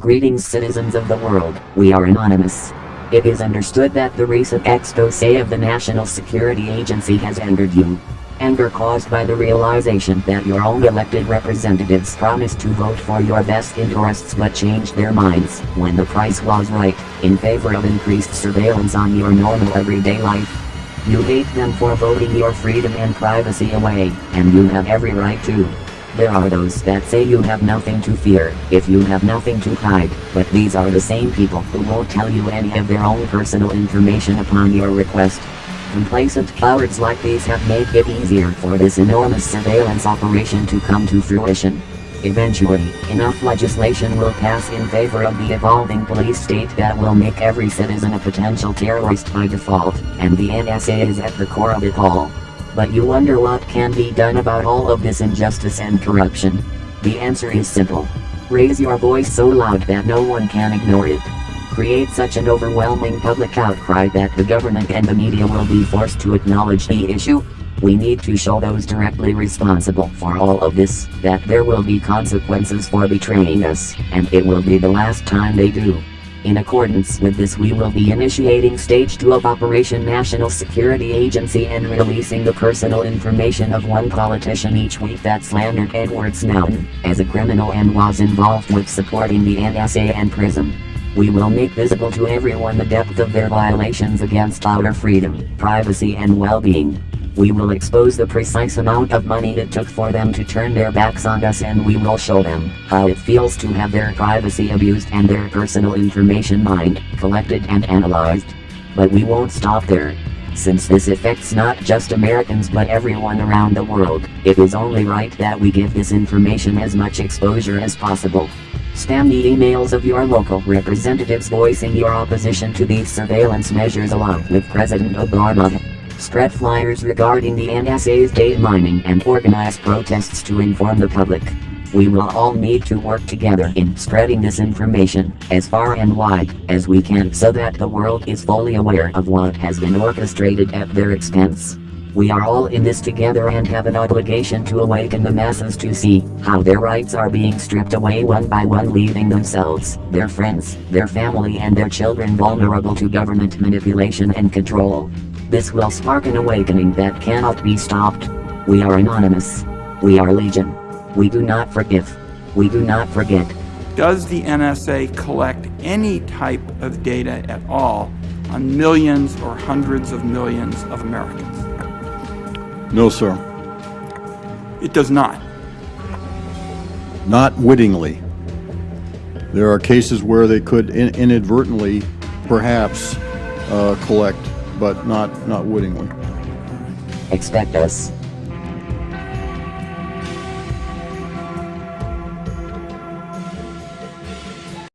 Greetings citizens of the world, we are anonymous. It is understood that the recent expose of the National Security Agency has angered you. Anger caused by the realization that your own elected representatives promised to vote for your best interests but changed their minds, when the price was right, in favor of increased surveillance on your normal everyday life. You hate them for voting your freedom and privacy away, and you have every right to. There are those that say you have nothing to fear, if you have nothing to hide, but these are the same people who won't tell you any of their own personal information upon your request. Complacent cowards like these have made it easier for this enormous surveillance operation to come to fruition. Eventually, enough legislation will pass in favor of the evolving police state that will make every citizen a potential terrorist by default, and the NSA is at the core of it all. But you wonder what can be done about all of this injustice and corruption. The answer is simple. Raise your voice so loud that no one can ignore it. Create such an overwhelming public outcry that the government and the media will be forced to acknowledge the issue. We need to show those directly responsible for all of this that there will be consequences for betraying us, and it will be the last time they do. In accordance with this we will be initiating Stage 2 of Operation National Security Agency and releasing the personal information of one politician each week that slandered Edward Snowden as a criminal and was involved with supporting the NSA and PRISM. We will make visible to everyone the depth of their violations against our freedom, privacy and well-being. We will expose the precise amount of money it took for them to turn their backs on us and we will show them how it feels to have their privacy abused and their personal information mined, collected and analyzed. But we won't stop there. Since this affects not just Americans but everyone around the world, it is only right that we give this information as much exposure as possible. Spam the emails of your local representatives voicing your opposition to these surveillance measures along with President Obama. Spread flyers regarding the NSA's data mining and organize protests to inform the public. We will all need to work together in spreading this information as far and wide as we can so that the world is fully aware of what has been orchestrated at their expense. We are all in this together and have an obligation to awaken the masses to see how their rights are being stripped away one by one leaving themselves, their friends, their family and their children vulnerable to government manipulation and control. This will spark an awakening that cannot be stopped. We are anonymous. We are legion. We do not forgive. We do not forget. Does the NSA collect any type of data at all on millions or hundreds of millions of Americans? No, sir. It does not. Not wittingly. There are cases where they could in inadvertently, perhaps, uh, collect, but not, not wittingly. Expect us